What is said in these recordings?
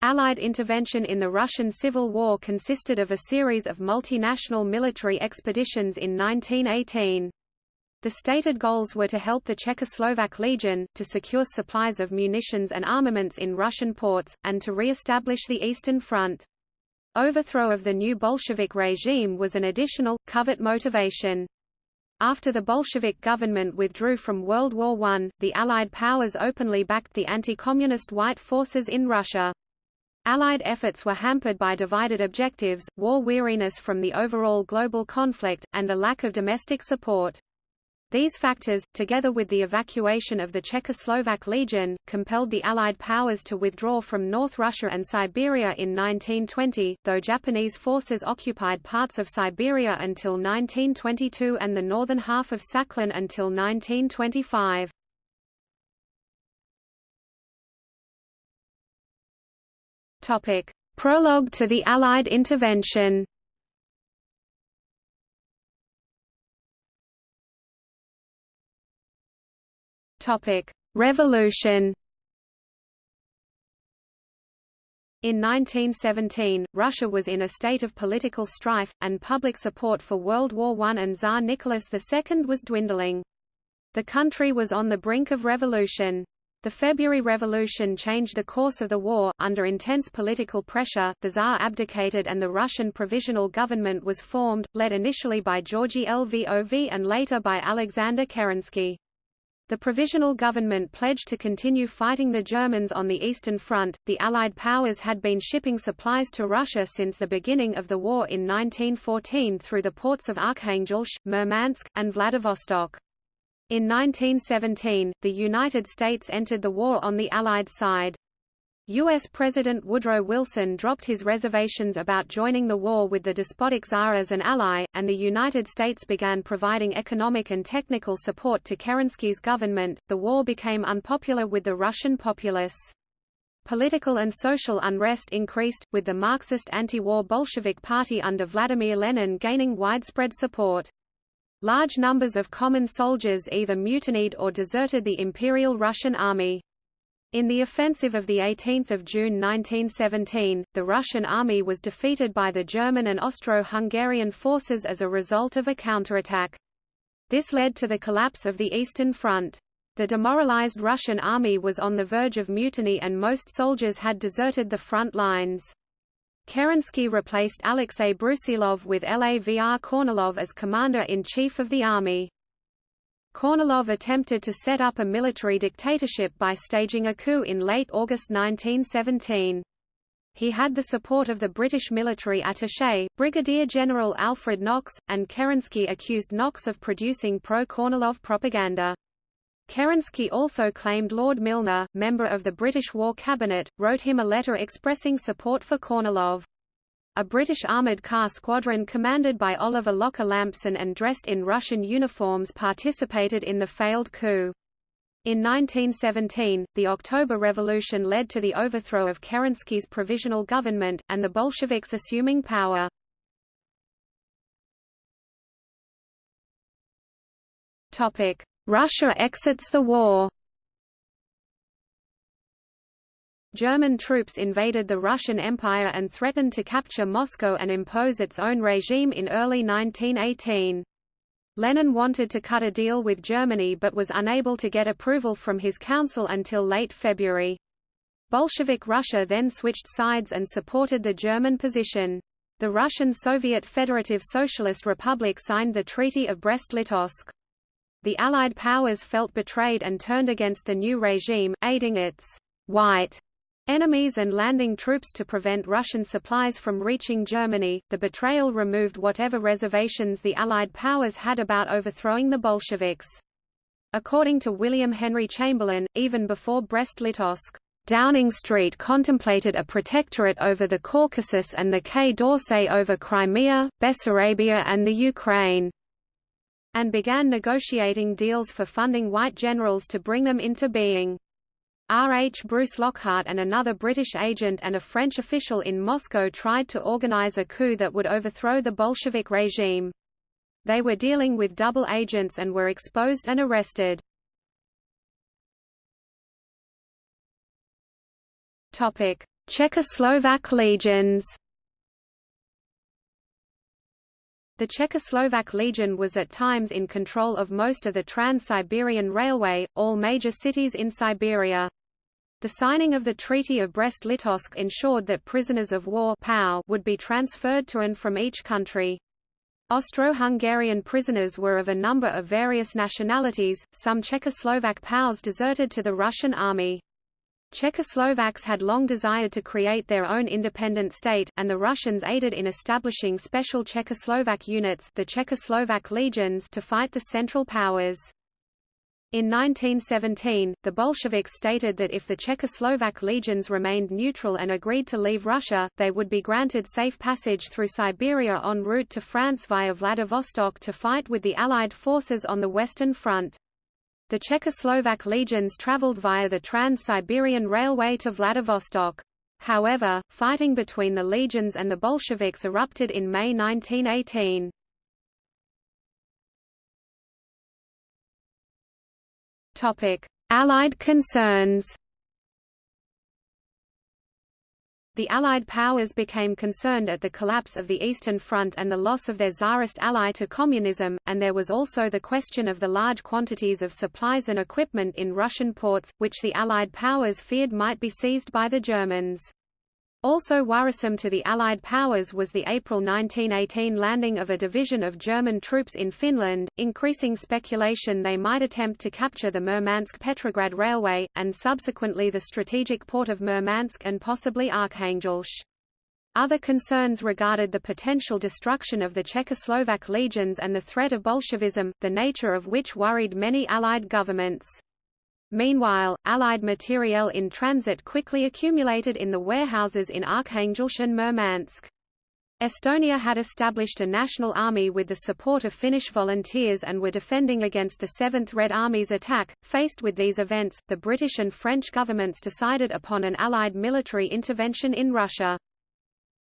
Allied intervention in the Russian Civil War consisted of a series of multinational military expeditions in 1918. The stated goals were to help the Czechoslovak Legion, to secure supplies of munitions and armaments in Russian ports, and to re-establish the Eastern Front. Overthrow of the new Bolshevik regime was an additional, covert motivation. After the Bolshevik government withdrew from World War I, the Allied powers openly backed the anti-communist White forces in Russia. Allied efforts were hampered by divided objectives, war weariness from the overall global conflict, and a lack of domestic support. These factors, together with the evacuation of the Czechoslovak Legion, compelled the Allied powers to withdraw from North Russia and Siberia in 1920, though Japanese forces occupied parts of Siberia until 1922 and the northern half of Sakhalin until 1925. Prologue to the Allied intervention Topic: Revolution. In 1917, Russia was in a state of political strife, and public support for World War I and Tsar Nicholas II was dwindling. The country was on the brink of revolution. The February Revolution changed the course of the war. Under intense political pressure, the Tsar abdicated and the Russian Provisional Government was formed, led initially by Georgy Lvov and later by Alexander Kerensky. The provisional government pledged to continue fighting the Germans on the Eastern Front. The Allied powers had been shipping supplies to Russia since the beginning of the war in 1914 through the ports of Arkhangelsk, Murmansk, and Vladivostok. In 1917, the United States entered the war on the Allied side. U.S. President Woodrow Wilson dropped his reservations about joining the war with the despotic Tsar as an ally, and the United States began providing economic and technical support to Kerensky's government. The war became unpopular with the Russian populace. Political and social unrest increased, with the Marxist anti-war Bolshevik Party under Vladimir Lenin gaining widespread support. Large numbers of common soldiers either mutinied or deserted the Imperial Russian Army. In the offensive of 18 June 1917, the Russian army was defeated by the German and Austro-Hungarian forces as a result of a counterattack. This led to the collapse of the Eastern Front. The demoralized Russian army was on the verge of mutiny and most soldiers had deserted the front lines. Kerensky replaced Alexei Brusilov with Lavr Kornilov as commander-in-chief of the army. Kornilov attempted to set up a military dictatorship by staging a coup in late August 1917. He had the support of the British military attaché, Brigadier General Alfred Knox, and Kerensky accused Knox of producing pro-Kornilov propaganda. Kerensky also claimed Lord Milner, member of the British War Cabinet, wrote him a letter expressing support for Kornilov. A British armoured car squadron commanded by Oliver Locker Lampson and dressed in Russian uniforms participated in the failed coup. In 1917, the October Revolution led to the overthrow of Kerensky's provisional government, and the Bolsheviks assuming power. Russia exits the war German troops invaded the Russian Empire and threatened to capture Moscow and impose its own regime in early 1918. Lenin wanted to cut a deal with Germany but was unable to get approval from his council until late February. Bolshevik Russia then switched sides and supported the German position. The Russian Soviet Federative Socialist Republic signed the Treaty of Brest-Litovsk. The Allied powers felt betrayed and turned against the new regime, aiding its white enemies and landing troops to prevent Russian supplies from reaching Germany. The betrayal removed whatever reservations the Allied powers had about overthrowing the Bolsheviks. According to William Henry Chamberlin, even before Brest-Litovsk, Downing Street contemplated a protectorate over the Caucasus and the Quai d'Orsay over Crimea, Bessarabia and the Ukraine, and began negotiating deals for funding white generals to bring them into being. R. H. Bruce Lockhart and another British agent and a French official in Moscow tried to organize a coup that would overthrow the Bolshevik regime. They were dealing with double agents and were exposed and arrested. Czechoslovak legions The Czechoslovak Legion was at times in control of most of the Trans-Siberian Railway, all major cities in Siberia. The signing of the Treaty of Brest-Litovsk ensured that prisoners of war would be transferred to and from each country. Austro-Hungarian prisoners were of a number of various nationalities, some Czechoslovak POWs deserted to the Russian army. Czechoslovaks had long desired to create their own independent state, and the Russians aided in establishing special Czechoslovak units the Czechoslovak legions to fight the Central Powers. In 1917, the Bolsheviks stated that if the Czechoslovak legions remained neutral and agreed to leave Russia, they would be granted safe passage through Siberia en route to France via Vladivostok to fight with the Allied forces on the Western Front. The Czechoslovak legions traveled via the Trans-Siberian Railway to Vladivostok. However, fighting between the legions and the Bolsheviks erupted in May 1918. Topic: Allied concerns The Allied powers became concerned at the collapse of the Eastern Front and the loss of their Tsarist ally to communism, and there was also the question of the large quantities of supplies and equipment in Russian ports, which the Allied powers feared might be seized by the Germans. Also worrisome to the Allied powers was the April 1918 landing of a division of German troops in Finland, increasing speculation they might attempt to capture the Murmansk-Petrograd Railway, and subsequently the strategic port of Murmansk and possibly Arkhangelsk. Other concerns regarded the potential destruction of the Czechoslovak legions and the threat of Bolshevism, the nature of which worried many Allied governments. Meanwhile, Allied materiel in transit quickly accumulated in the warehouses in Arkhangelsk and Murmansk. Estonia had established a national army with the support of Finnish volunteers and were defending against the 7th Red Army's attack. Faced with these events, the British and French governments decided upon an Allied military intervention in Russia.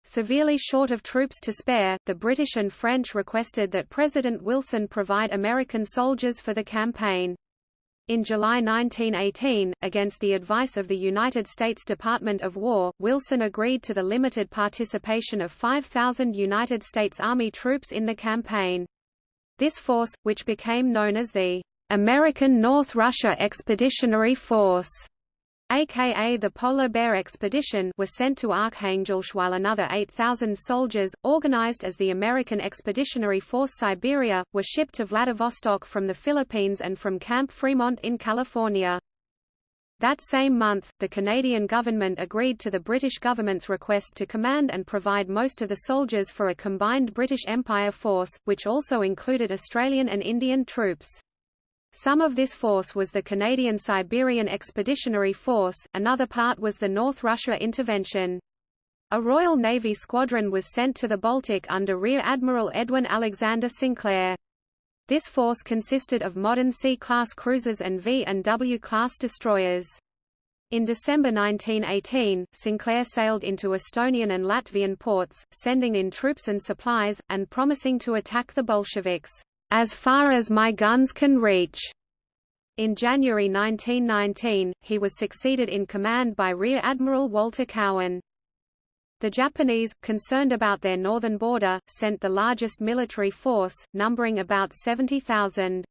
Severely short of troops to spare, the British and French requested that President Wilson provide American soldiers for the campaign. In July 1918, against the advice of the United States Department of War, Wilson agreed to the limited participation of 5,000 United States Army troops in the campaign. This force, which became known as the American North Russia Expeditionary Force, aka the Polar Bear Expedition were sent to Arkhangelsk while another 8,000 soldiers, organized as the American Expeditionary Force Siberia, were shipped to Vladivostok from the Philippines and from Camp Fremont in California. That same month, the Canadian government agreed to the British government's request to command and provide most of the soldiers for a combined British Empire force, which also included Australian and Indian troops. Some of this force was the Canadian Siberian Expeditionary Force, another part was the North Russia Intervention. A Royal Navy squadron was sent to the Baltic under Rear Admiral Edwin Alexander Sinclair. This force consisted of modern C-class cruisers and V and W-class destroyers. In December 1918, Sinclair sailed into Estonian and Latvian ports, sending in troops and supplies, and promising to attack the Bolsheviks as far as my guns can reach. In January 1919, he was succeeded in command by Rear Admiral Walter Cowan. The Japanese, concerned about their northern border, sent the largest military force, numbering about 70,000.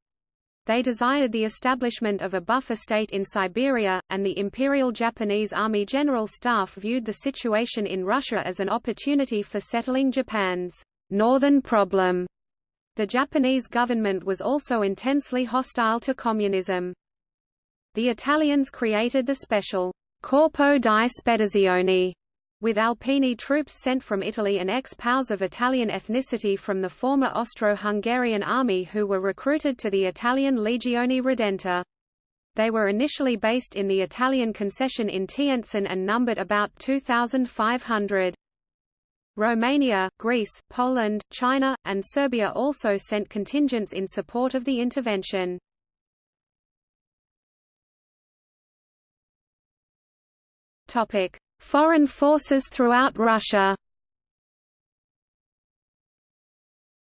They desired the establishment of a buffer state in Siberia, and the Imperial Japanese Army General Staff viewed the situation in Russia as an opportunity for settling Japan's northern problem. The Japanese government was also intensely hostile to communism. The Italians created the special Corpo di Spedizione with Alpini troops sent from Italy and ex-POWs of Italian ethnicity from the former Austro-Hungarian army who were recruited to the Italian Legione Redenta. They were initially based in the Italian concession in Tientsin and numbered about 2,500. Romania, Greece, Poland, China, and Serbia also sent contingents in support of the intervention. Topic: Foreign forces throughout Russia.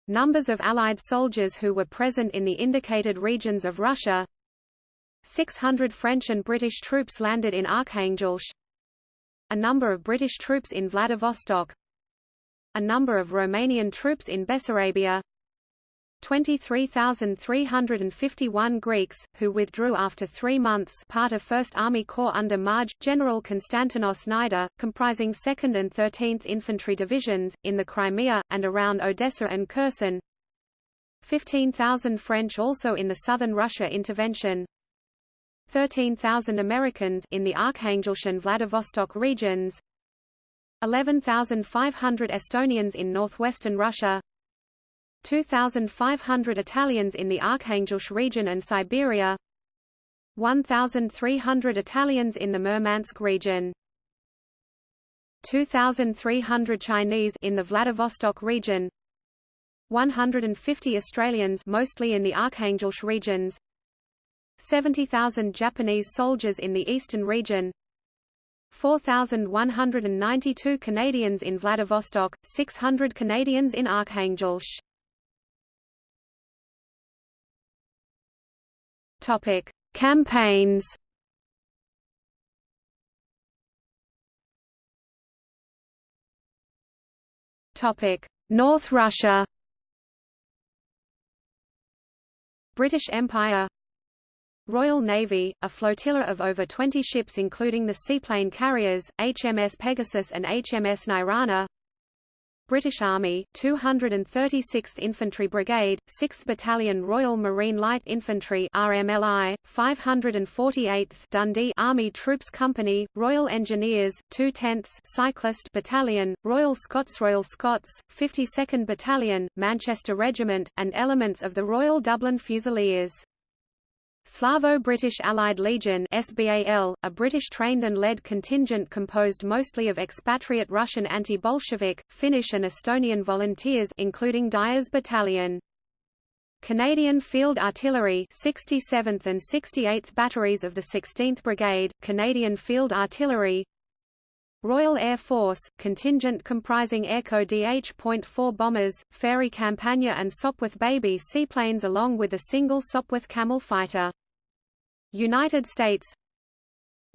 Numbers of Allied soldiers who were present in the indicated regions of Russia 600 French and British troops landed in Arkhangelsk a number of British troops in Vladivostok, a number of Romanian troops in Bessarabia, 23,351 Greeks, who withdrew after three months part of 1st Army Corps under Marj, General Konstantinos Nider, comprising 2nd and 13th Infantry Divisions, in the Crimea, and around Odessa and Kherson. 15,000 French also in the southern Russia intervention. 13,000 Americans in the Arkhangelsk and Vladivostok regions 11,500 Estonians in northwestern Russia 2,500 Italians in the Arkhangelsk region and Siberia 1,300 Italians in the Murmansk region 2,300 Chinese in the Vladivostok region 150 Australians mostly in the Arkhangelsk regions 70,000 Japanese soldiers in the eastern region 4,192 Canadians in Vladivostok, 600 Canadians in Arkhangelsk Topic: Campaigns. Topic: North Russia. British Empire Royal Navy, a flotilla of over 20 ships including the seaplane carriers, HMS Pegasus and HMS Nairana British Army, 236th Infantry Brigade, 6th Battalion Royal Marine Light Infantry RMLI, 548th Dundee Army Troops Company, Royal Engineers, 2 tenths Cyclist Battalion, Royal Scots Royal Scots, 52nd Battalion, Manchester Regiment, and elements of the Royal Dublin Fusiliers. Slavo-British Allied Legion SBAL, a British-trained and led contingent composed mostly of expatriate Russian anti-Bolshevik, Finnish and Estonian volunteers including Dyer's Battalion. Canadian Field Artillery 67th and 68th Batteries of the 16th Brigade, Canadian Field Artillery Royal Air Force, contingent comprising Airco DH.4 bombers, Fairey Campania and Sopwith Baby seaplanes along with a single Sopwith Camel fighter. United States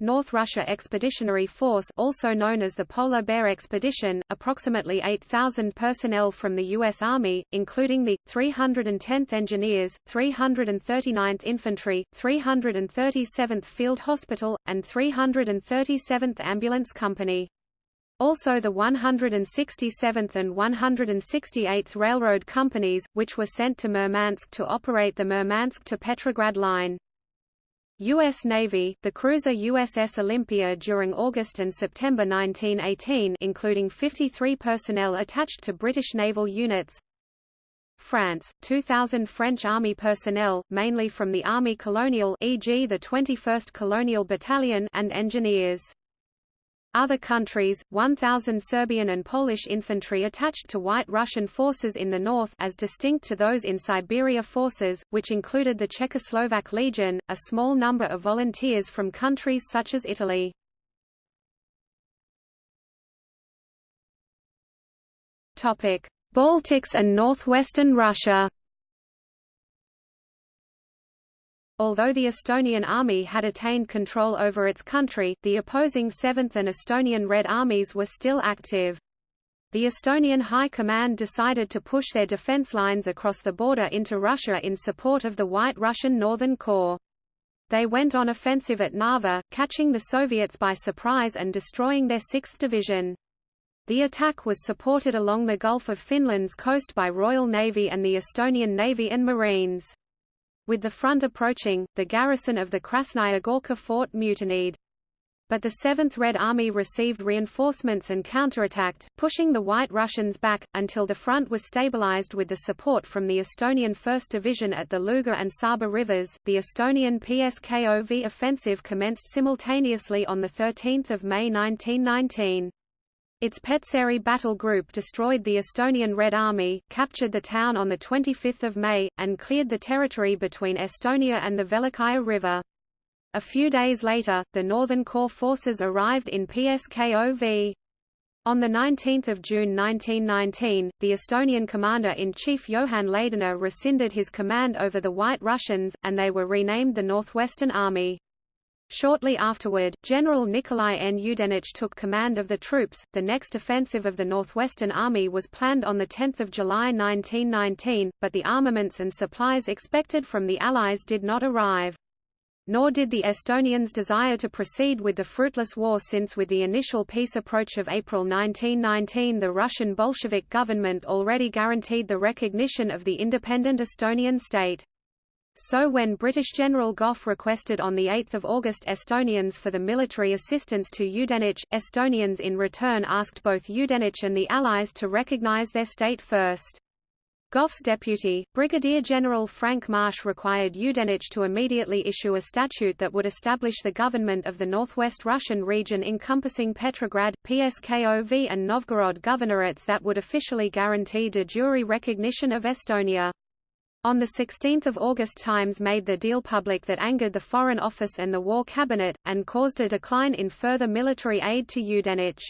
North Russia Expeditionary Force also known as the Polar Bear Expedition, approximately 8,000 personnel from the U.S. Army, including the, 310th Engineers, 339th Infantry, 337th Field Hospital, and 337th Ambulance Company. Also the 167th and 168th Railroad Companies, which were sent to Murmansk to operate the Murmansk to Petrograd line. U.S. Navy, the cruiser USS Olympia during August and September 1918 including 53 personnel attached to British naval units France, 2,000 French Army personnel, mainly from the Army Colonial e.g. the 21st Colonial Battalion and engineers. Other countries, 1,000 Serbian and Polish infantry attached to White Russian forces in the north as distinct to those in Siberia forces, which included the Czechoslovak Legion, a small number of volunteers from countries such as Italy. Baltics and northwestern Russia Although the Estonian army had attained control over its country, the opposing 7th and Estonian Red Armies were still active. The Estonian High Command decided to push their defense lines across the border into Russia in support of the White Russian Northern Corps. They went on offensive at Narva, catching the Soviets by surprise and destroying their 6th Division. The attack was supported along the Gulf of Finland's coast by Royal Navy and the Estonian Navy and Marines. With the front approaching, the garrison of the Krasnaya Gorka fort mutinied. But the 7th Red Army received reinforcements and counterattacked, pushing the White Russians back, until the front was stabilized with the support from the Estonian 1st Division at the Luga and Saba rivers. The Estonian PSKOV offensive commenced simultaneously on 13 May 1919. Its Petseri battle group destroyed the Estonian Red Army, captured the town on 25 May, and cleared the territory between Estonia and the Velikaya River. A few days later, the Northern Corps forces arrived in PSKOV. On 19 June 1919, the Estonian commander-in-chief Johann Laidoner rescinded his command over the White Russians, and they were renamed the Northwestern Army. Shortly afterward, General Nikolai N. Yudenich took command of the troops. The next offensive of the Northwestern Army was planned on 10 July 1919, but the armaments and supplies expected from the Allies did not arrive. Nor did the Estonians desire to proceed with the fruitless war since with the initial peace approach of April 1919 the Russian Bolshevik government already guaranteed the recognition of the independent Estonian state. So when British General Gough requested on 8 August Estonians for the military assistance to Yudenich, Estonians in return asked both Yudenich and the Allies to recognise their state first. Gough's deputy, Brigadier General Frank Marsh required Yudenich to immediately issue a statute that would establish the government of the northwest Russian region encompassing Petrograd, Pskov and Novgorod governorates that would officially guarantee de jure recognition of Estonia. On 16 August Times made the deal public that angered the Foreign Office and the War Cabinet, and caused a decline in further military aid to Yudenich.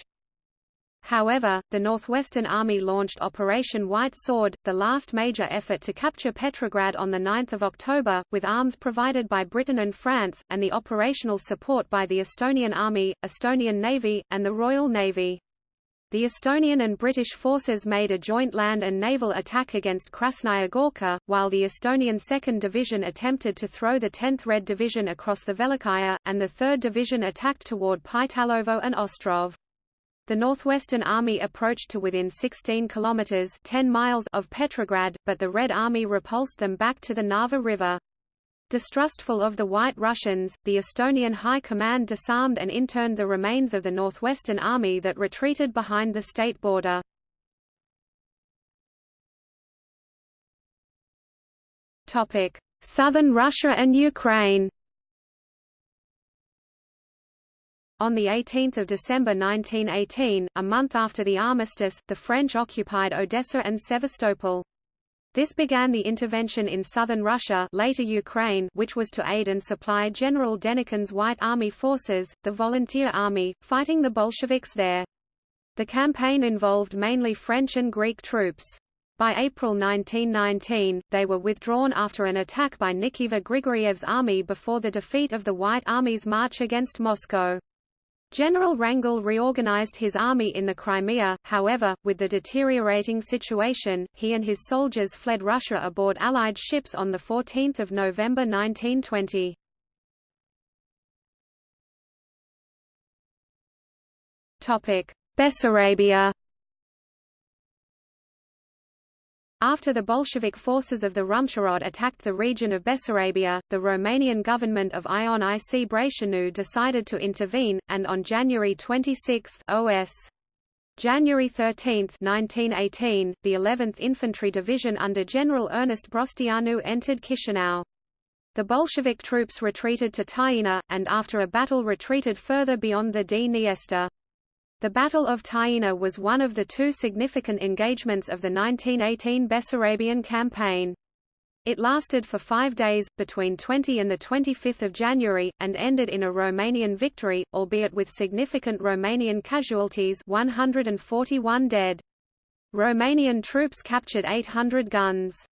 However, the Northwestern Army launched Operation White Sword, the last major effort to capture Petrograd on 9 October, with arms provided by Britain and France, and the operational support by the Estonian Army, Estonian Navy, and the Royal Navy. The Estonian and British forces made a joint land and naval attack against Krasnaya Gorka, while the Estonian 2nd Division attempted to throw the 10th Red Division across the Velikaya, and the 3rd Division attacked toward Pytalovo and Ostrov. The Northwestern Army approached to within 16 kilometers 10 miles of Petrograd, but the Red Army repulsed them back to the Narva River. Distrustful of the White Russians, the Estonian High Command disarmed and interned the remains of the Northwestern Army that retreated behind the state border. Southern Russia and Ukraine On 18 December 1918, a month after the armistice, the French occupied Odessa and Sevastopol. This began the intervention in southern Russia later Ukraine which was to aid and supply General Denikin's White Army forces, the Volunteer Army, fighting the Bolsheviks there. The campaign involved mainly French and Greek troops. By April 1919, they were withdrawn after an attack by Nikifor Grigoriev's army before the defeat of the White Army's march against Moscow. General Wrangel reorganized his army in the Crimea, however, with the deteriorating situation, he and his soldiers fled Russia aboard Allied ships on 14 November 1920. Bessarabia After the Bolshevik forces of the Rumcharod attacked the region of Bessarabia, the Romanian government of Ion IC Brătianu decided to intervene, and on January 26 OS. January 13, 1918, the 11th Infantry Division under General Ernest Broșteanu entered Chisinau. The Bolshevik troops retreated to Tighina, and after a battle retreated further beyond the Dniester. The Battle of Tighina was one of the two significant engagements of the 1918 Bessarabian campaign. It lasted for five days, between 20 and 25 January, and ended in a Romanian victory, albeit with significant Romanian casualties 141 dead. Romanian troops captured 800 guns.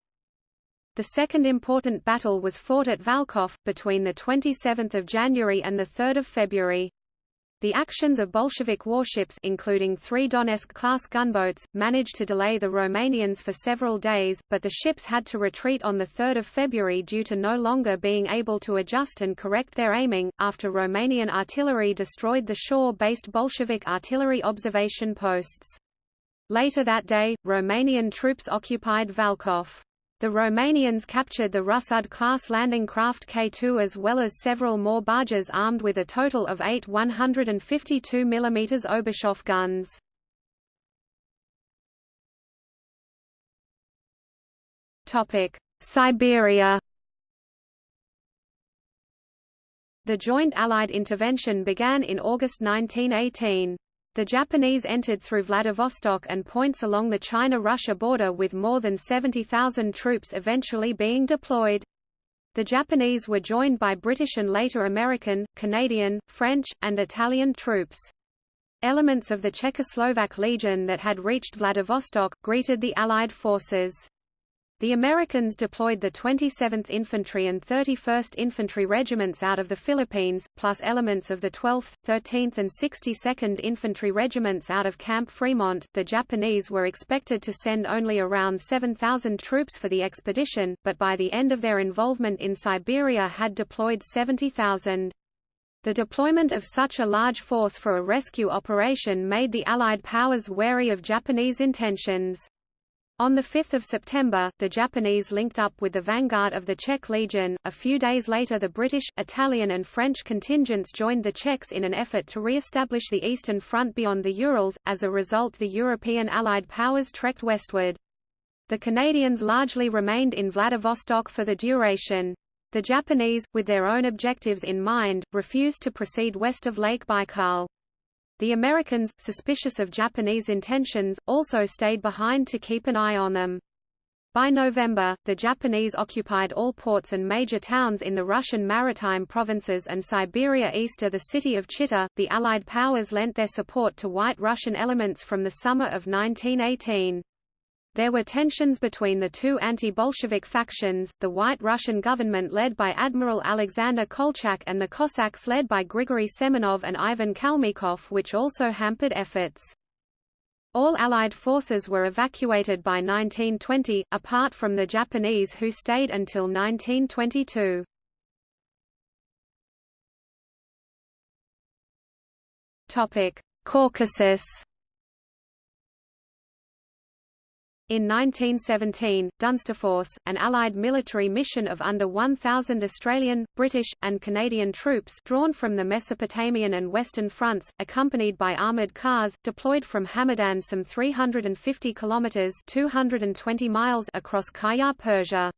The second important battle was fought at Valkov, between 27 January and 3 February. The actions of Bolshevik warships including three Donets-class gunboats, managed to delay the Romanians for several days, but the ships had to retreat on 3 February due to no longer being able to adjust and correct their aiming, after Romanian artillery destroyed the shore-based Bolshevik artillery observation posts. Later that day, Romanian troops occupied Valkov. The Romanians captured the Russud-class landing craft K2 as well as several more barges armed with a total of eight 152 mm Obuchov guns. Siberia The joint Allied intervention began in August 1918. The Japanese entered through Vladivostok and points along the China-Russia border with more than 70,000 troops eventually being deployed. The Japanese were joined by British and later American, Canadian, French, and Italian troops. Elements of the Czechoslovak Legion that had reached Vladivostok, greeted the Allied forces. The Americans deployed the 27th Infantry and 31st Infantry Regiments out of the Philippines, plus elements of the 12th, 13th and 62nd Infantry Regiments out of Camp Fremont. The Japanese were expected to send only around 7,000 troops for the expedition, but by the end of their involvement in Siberia had deployed 70,000. The deployment of such a large force for a rescue operation made the Allied powers wary of Japanese intentions. On 5 September, the Japanese linked up with the vanguard of the Czech Legion. A few days later the British, Italian and French contingents joined the Czechs in an effort to re-establish the Eastern Front beyond the Urals, as a result the European Allied powers trekked westward. The Canadians largely remained in Vladivostok for the duration. The Japanese, with their own objectives in mind, refused to proceed west of Lake Baikal. The Americans, suspicious of Japanese intentions, also stayed behind to keep an eye on them. By November, the Japanese occupied all ports and major towns in the Russian maritime provinces and Siberia east of the city of Chita. The Allied powers lent their support to White Russian elements from the summer of 1918. There were tensions between the two anti-Bolshevik factions, the White Russian government led by Admiral Alexander Kolchak and the Cossacks led by Grigory Semenov and Ivan Kalmykov which also hampered efforts. All Allied forces were evacuated by 1920, apart from the Japanese who stayed until 1922. Caucasus In 1917, Dunsterforce, an Allied military mission of under 1,000 Australian, British, and Canadian troops drawn from the Mesopotamian and Western fronts, accompanied by armoured cars, deployed from Hamadan some 350 kilometres 220 miles across Qajar Persia.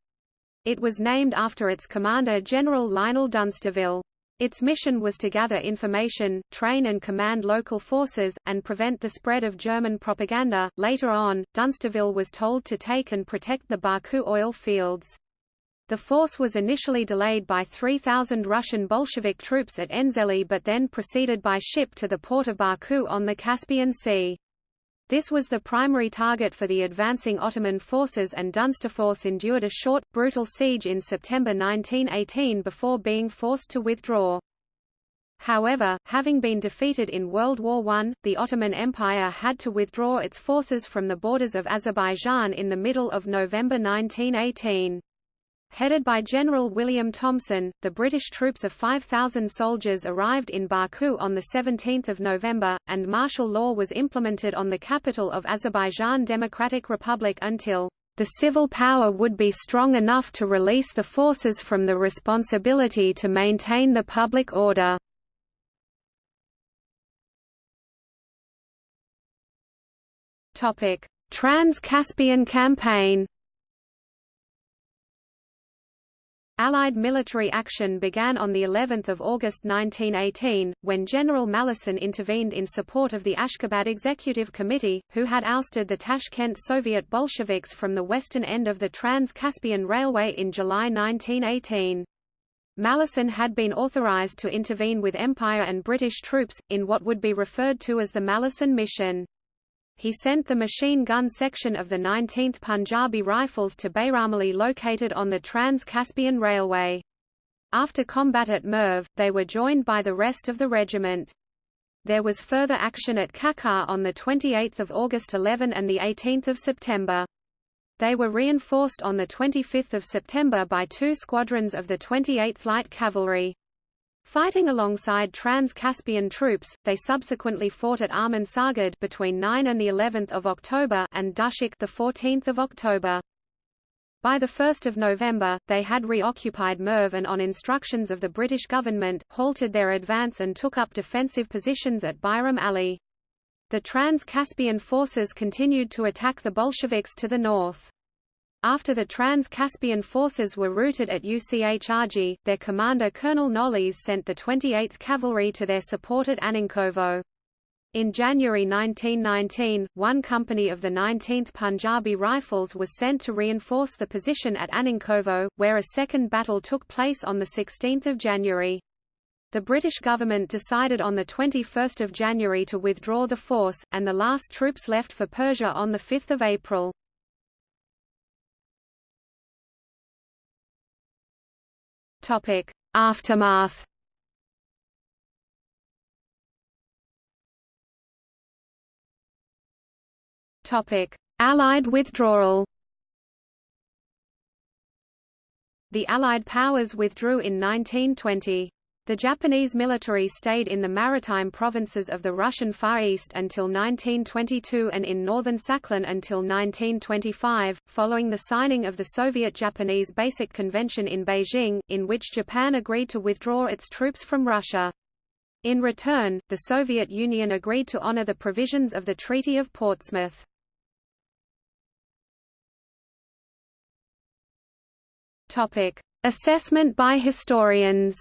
It was named after its commander General Lionel Dunsterville. Its mission was to gather information, train and command local forces, and prevent the spread of German propaganda. Later on, Dunsterville was told to take and protect the Baku oil fields. The force was initially delayed by 3,000 Russian Bolshevik troops at Enzeli but then proceeded by ship to the port of Baku on the Caspian Sea. This was the primary target for the advancing Ottoman forces and Dunsterforce endured a short, brutal siege in September 1918 before being forced to withdraw. However, having been defeated in World War I, the Ottoman Empire had to withdraw its forces from the borders of Azerbaijan in the middle of November 1918. Headed by General William Thompson, the British troops of 5,000 soldiers arrived in Baku on 17 November, and martial law was implemented on the capital of Azerbaijan Democratic Republic until the civil power would be strong enough to release the forces from the responsibility to maintain the public order. Trans-Caspian Campaign Allied military action began on the 11th of August 1918, when General Malleson intervened in support of the Ashgabat Executive Committee, who had ousted the Tashkent Soviet Bolsheviks from the western end of the Trans-Caspian Railway in July 1918. Malleson had been authorized to intervene with Empire and British troops, in what would be referred to as the Malleson Mission he sent the machine gun section of the 19th Punjabi Rifles to Bayramali located on the Trans-Caspian Railway. After combat at Merv, they were joined by the rest of the regiment. There was further action at Kakar on 28 August 11 and 18 September. They were reinforced on 25 September by two squadrons of the 28th Light Cavalry. Fighting alongside Trans-Caspian troops, they subsequently fought at Armansargad between 9 and the 11th of October and Dushak the 14th of October. By 1 November, they had reoccupied Merv and on instructions of the British government, halted their advance and took up defensive positions at Bayram Ali. The Trans-Caspian forces continued to attack the Bolsheviks to the north. After the Trans-Caspian forces were routed at Uchrg, their commander Colonel Knollys sent the 28th Cavalry to their support at Annenkovo. In January 1919, one company of the 19th Punjabi Rifles was sent to reinforce the position at Annenkovo, where a second battle took place on 16 January. The British government decided on 21 January to withdraw the force, and the last troops left for Persia on 5 April. Topic: Aftermath. Topic: Allied withdrawal. The Allied powers withdrew in 1920. The Japanese military stayed in the maritime provinces of the Russian Far East until 1922 and in northern Sakhalin until 1925, following the signing of the Soviet-Japanese Basic Convention in Beijing, in which Japan agreed to withdraw its troops from Russia. In return, the Soviet Union agreed to honor the provisions of the Treaty of Portsmouth. Assessment by historians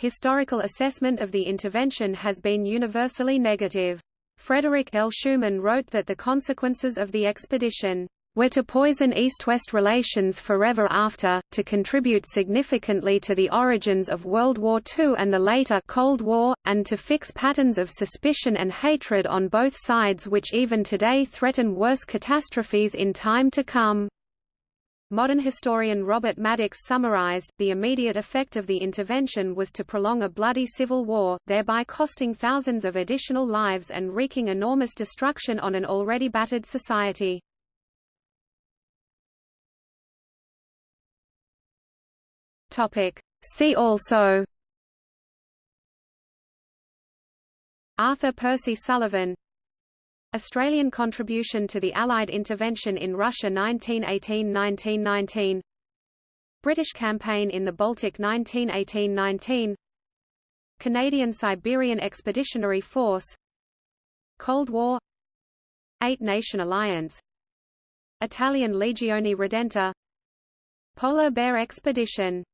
Historical assessment of the intervention has been universally negative. Frederick L. Schuman wrote that the consequences of the expedition were to poison East-West relations forever after, to contribute significantly to the origins of World War II and the later Cold War, and to fix patterns of suspicion and hatred on both sides which even today threaten worse catastrophes in time to come. Modern historian Robert Maddox summarized, the immediate effect of the intervention was to prolong a bloody civil war, thereby costing thousands of additional lives and wreaking enormous destruction on an already battered society. See also Arthur Percy Sullivan Australian contribution to the Allied intervention in Russia 1918–1919 British campaign in the Baltic 1918–19 Canadian-Siberian Expeditionary Force. Cold War. Eight-Nation Alliance. Italian Legione Redenta. Polar Bear Expedition